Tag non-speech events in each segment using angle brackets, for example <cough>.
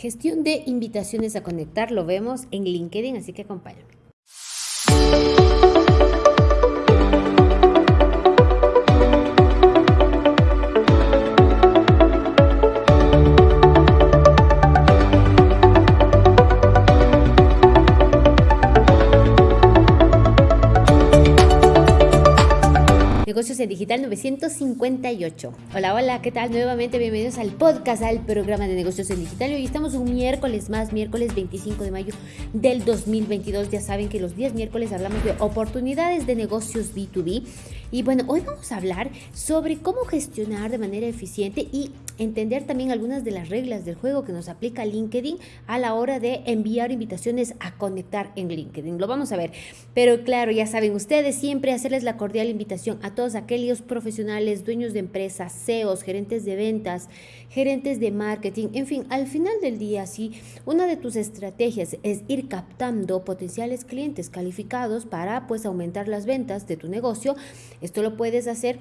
Gestión de invitaciones a conectar lo vemos en LinkedIn, así que acompáñame. Negocios en Digital 958. Hola, hola, ¿qué tal? Nuevamente bienvenidos al podcast, al programa de Negocios en Digital. Hoy estamos un miércoles más, miércoles 25 de mayo del 2022. Ya saben que los días miércoles hablamos de oportunidades de negocios B2B. Y bueno, hoy vamos a hablar sobre cómo gestionar de manera eficiente y entender también algunas de las reglas del juego que nos aplica LinkedIn a la hora de enviar invitaciones a conectar en LinkedIn. Lo vamos a ver. Pero claro, ya saben ustedes, siempre hacerles la cordial invitación a todos aquellos profesionales, dueños de empresas, CEOs, gerentes de ventas, gerentes de marketing, en fin, al final del día, si una de tus estrategias es ir captando potenciales clientes calificados para pues aumentar las ventas de tu negocio, esto lo puedes hacer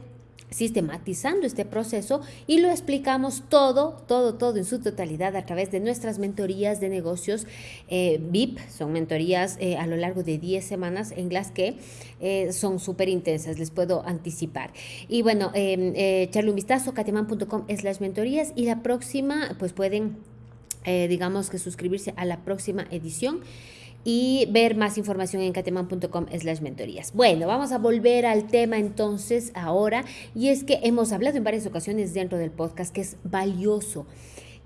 sistematizando este proceso y lo explicamos todo, todo, todo en su totalidad a través de nuestras mentorías de negocios eh, VIP. Son mentorías eh, a lo largo de 10 semanas en las que eh, son súper intensas, les puedo anticipar. Y bueno, em, echarle un vistazo, cateman.com las mentorías y la próxima, pues pueden, digamos que suscribirse a la próxima edición y ver más información en cateman.com slash mentorías. Bueno, vamos a volver al tema entonces ahora y es que hemos hablado en varias ocasiones dentro del podcast que es valioso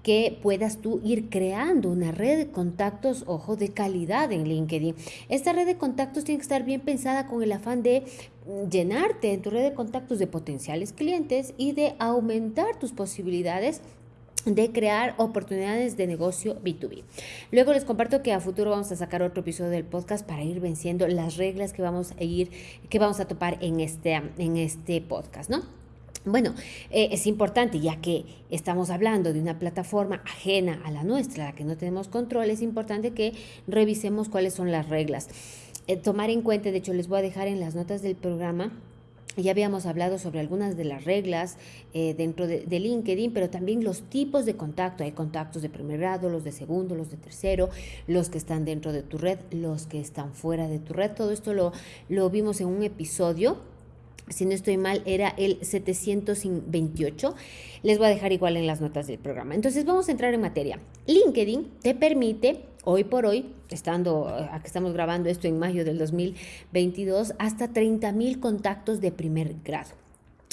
que puedas tú ir creando una red de contactos, ojo, de calidad en LinkedIn. Esta red de contactos tiene que estar bien pensada con el afán de llenarte en tu red de contactos de potenciales clientes y de aumentar tus posibilidades de crear oportunidades de negocio B2B. Luego les comparto que a futuro vamos a sacar otro episodio del podcast para ir venciendo las reglas que vamos a ir, que vamos a topar en este, en este podcast, ¿no? Bueno, eh, es importante, ya que estamos hablando de una plataforma ajena a la nuestra, la que no tenemos control, es importante que revisemos cuáles son las reglas. Eh, tomar en cuenta, de hecho les voy a dejar en las notas del programa ya habíamos hablado sobre algunas de las reglas eh, dentro de, LinkedIn, pero también los tipos de contacto. Hay contactos de primer grado, los de segundo, los de tercero, los que están dentro de tu red, los que están fuera de tu red. Todo esto lo, lo vimos en un episodio. Si no estoy mal, era el 728. Les voy a dejar igual en las notas del programa. Entonces vamos a entrar en materia. LinkedIn te permite hoy por hoy, estando, aquí estamos grabando esto en mayo del 2022, hasta 30 mil contactos de primer grado.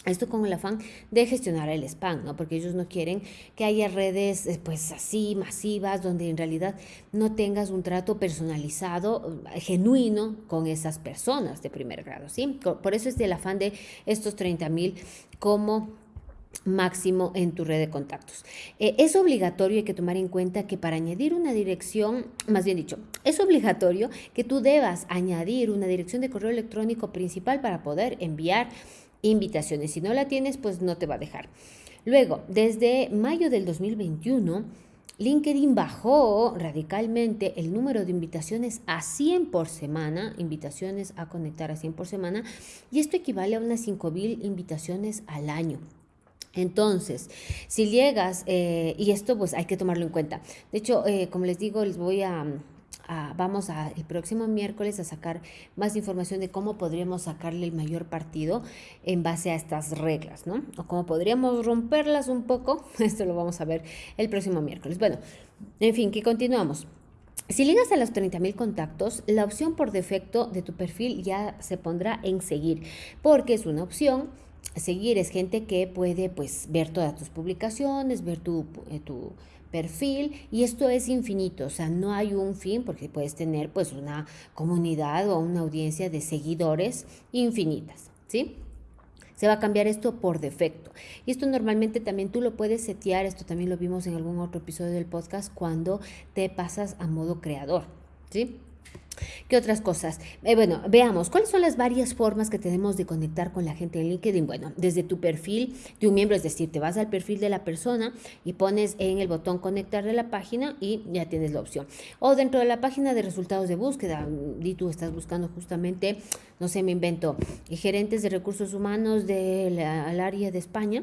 Esto con el afán de gestionar el spam, ¿no? Porque ellos no quieren que haya redes eh, pues así masivas donde en realidad no tengas un trato personalizado, eh, genuino con esas personas de primer grado, ¿sí? Por eso es el afán de estos 30 mil como máximo en tu red de contactos. Eh, es obligatorio, hay que tomar en cuenta que para añadir una dirección, más bien dicho, es obligatorio que tú debas añadir una dirección de correo electrónico principal para poder enviar invitaciones. Si no la tienes, pues no te va a dejar. Luego, desde mayo del 2021, LinkedIn bajó radicalmente el número de invitaciones a 100 por semana, invitaciones a conectar a 100 por semana, y esto equivale a unas 5.000 invitaciones al año. Entonces, si llegas, eh, y esto pues hay que tomarlo en cuenta. De hecho, eh, como les digo, les voy a, vamos a, el próximo miércoles a sacar más información de cómo podríamos sacarle el mayor partido en base a estas reglas, ¿no? O cómo podríamos romperlas un poco. <laughs> Esto lo vamos a ver el próximo miércoles. Bueno, en fin, que continuamos. Si llegas a los 30.000 contactos, la opción por defecto de tu perfil ya se pondrá en seguir, porque es una opción seguir es gente que puede pues ver todas tus publicaciones, ver tu, eh, tu perfil y esto es infinito, o sea, no hay un fin porque puedes tener pues una comunidad o una audiencia de seguidores infinitas, ¿sí? Se va a cambiar esto por defecto. Y esto normalmente también tú lo puedes setear, esto también lo vimos en algún otro episodio del podcast, cuando te pasas a modo creador, ¿sí? ¿Qué otras cosas? Eh, bueno, veamos, ¿cuáles son las varias formas que tenemos de conectar con la gente en LinkedIn? Bueno, desde tu perfil de un miembro, es decir, te vas al perfil de la persona y pones en el botón conectar de la página y ya tienes la opción. O dentro de la página de resultados de búsqueda, y tú estás buscando justamente, no sé, me invento, gerentes de recursos humanos del área de España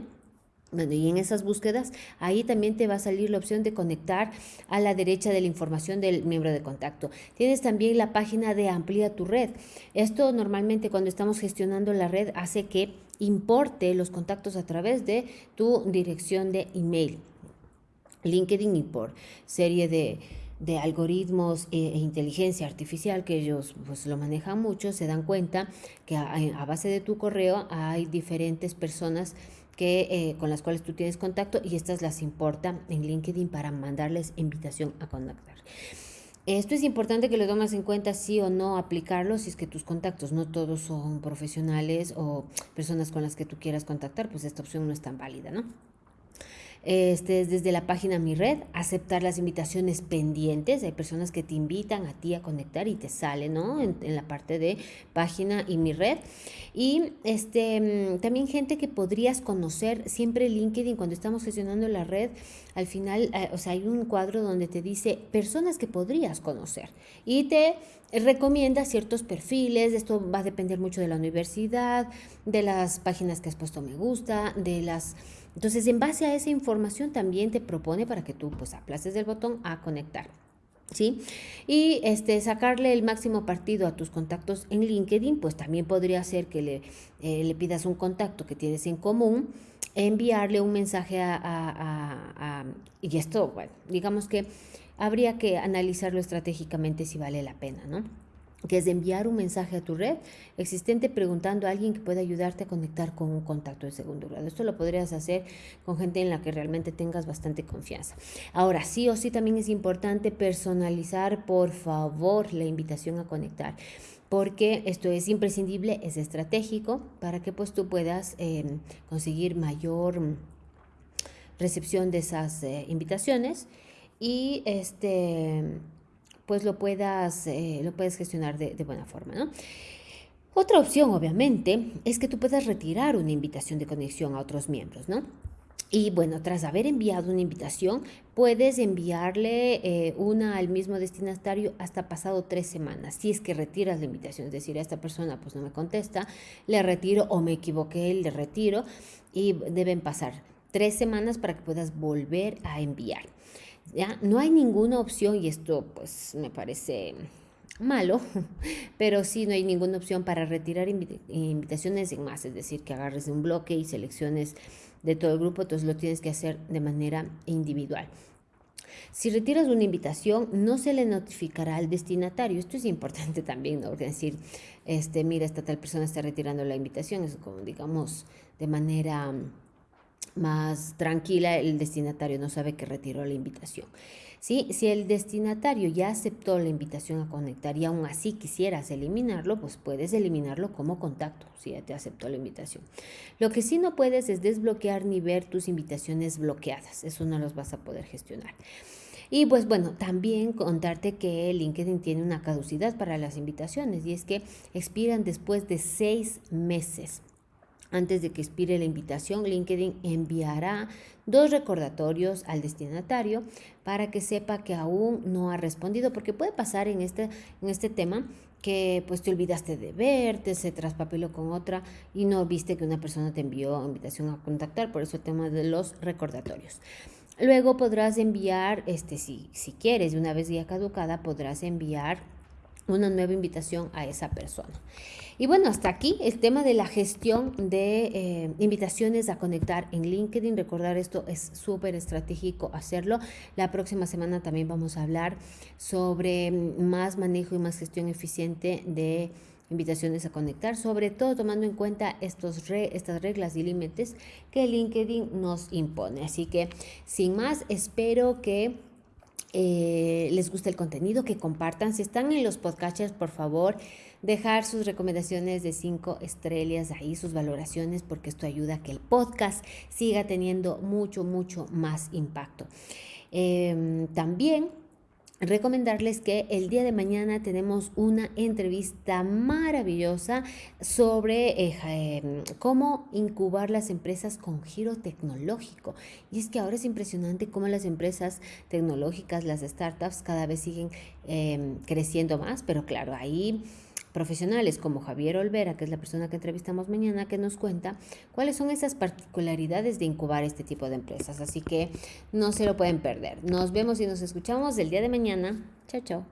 Bueno, y en esas búsquedas, ahí también te va a salir la opción de conectar a la derecha de la información del miembro de contacto. Tienes también la página de Amplía tu red. Esto normalmente cuando estamos gestionando la red hace que importe los contactos a través de tu dirección de email. LinkedIn y por serie de, algoritmos e, e, inteligencia artificial que ellos pues lo manejan mucho, se dan cuenta que a base de tu correo hay diferentes personas que, eh, con las cuales tú tienes contacto y estas las importa en LinkedIn para mandarles invitación a contactar. Esto es importante que lo tomes en cuenta sí o no aplicarlo si es que tus contactos no todos son profesionales o personas con las que tú quieras contactar, pues esta opción no es tan válida, ¿no? Este es desde la página Mi Red, aceptar las invitaciones pendientes. Hay personas que te invitan a ti a conectar y te sale, ¿no? En, la parte de página y Mi Red. Y este, mm, también gente que podrías conocer, siempre LinkedIn, cuando estamos gestionando la red, al final, eh, o sea, hay un cuadro donde te dice personas que podrías conocer y te recomienda ciertos perfiles, esto va a depender mucho de la universidad, de las páginas que has puesto me gusta, de las entonces, en base a esa información también te propone para que tú pues aplaces el botón a conectar. ¿Sí? Y este, sacarle el máximo partido a tus contactos en LinkedIn, pues también podría ser que le, eh, le pidas un contacto que tienes en común, enviarle un mensaje a, a, Y esto, bueno, digamos que habría que analizarlo estratégicamente si vale la pena, ¿no? Que es enviar un mensaje a tu red existente preguntando a alguien que pueda ayudarte a conectar con un contacto de segundo grado. Esto lo podrías hacer con gente en la que realmente tengas bastante confianza. Ahora, sí o sí también es importante personalizar, por favor, la invitación a conectar porque esto es imprescindible, es estratégico para que pues tú puedas em, conseguir mayor recepción de esas eh, invitaciones y este pues lo puedas, eh, lo puedes gestionar de, buena forma, ¿no? Otra opción, obviamente, es que tú puedas retirar una invitación de conexión a otros miembros, ¿no? Y bueno, tras haber enviado una invitación, puedes enviarle eh, una al mismo destinatario hasta pasado tres semanas. Si es que retiras la invitación, es decir, a esta persona pues no me contesta, le retiro o me equivoqué, le retiro y deben pasar tres semanas para que puedas volver a enviar. ¿Ya? No hay ninguna opción, y esto pues me parece malo, <laughs> pero sí no hay ninguna opción para retirar invitaciones en más, es decir, que agarres un bloque y selecciones de todo el grupo, entonces lo tienes que hacer de manera individual. Si retiras una invitación, no se le notificará al destinatario. Esto es importante <laughs> también, ¿no? decir, este, mira, esta tal persona está retirando la invitación, es como, digamos, de manera más tranquila, el destinatario no sabe que retiró la invitación. ¿Sí? Si el destinatario ya aceptó la invitación a conectar y aún así quisieras eliminarlo, pues puedes eliminarlo como contacto, si ya te aceptó la invitación. Lo que sí no puedes es desbloquear ni ver tus invitaciones bloqueadas, eso no los vas a poder gestionar. Y pues bueno, también contarte que LinkedIn tiene una caducidad para las invitaciones y es que expiran después de seis meses. Antes de que expire la invitación, LinkedIn enviará dos recordatorios al destinatario para que sepa que aún no ha respondido, porque puede pasar en este, en este tema que pues te olvidaste de verte, se traspapeló con otra y no viste que una persona te envió invitación a contactar, por eso el tema de los recordatorios. Luego podrás enviar, este, si, si quieres, una vez ya caducada, podrás enviar una nueva invitación a esa persona. Y bueno, hasta aquí el tema de la gestión de eh, invitaciones a conectar en LinkedIn. Recordar esto es súper estratégico hacerlo. La próxima semana también vamos a hablar sobre más manejo y más gestión eficiente de invitaciones a conectar, sobre todo tomando en cuenta estos estas reglas y límites que LinkedIn nos impone. Así que, sin más, espero que eh, les guste el contenido, que compartan. Si están en los podcasts, por favor, dejar sus recomendaciones de cinco estrellas ahí, sus valoraciones, porque esto ayuda a que el podcast siga teniendo mucho, mucho más impacto. Em, también recomendarles que el día de mañana tenemos una entrevista maravillosa sobre eh, em, cómo incubar las empresas con giro tecnológico. Y es que ahora es impresionante cómo las empresas tecnológicas, las startups, cada vez siguen em, creciendo más, pero claro, ahí profesionales como Javier Olvera, que es la persona que entrevistamos mañana, que nos cuenta cuáles son esas particularidades de incubar este tipo de empresas. Así que no se lo pueden perder. Nos vemos y nos escuchamos el día de mañana. Chao, chao.